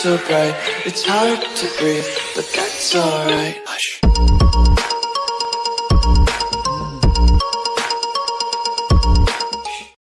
so bright. It's hard to breathe, but that's alright.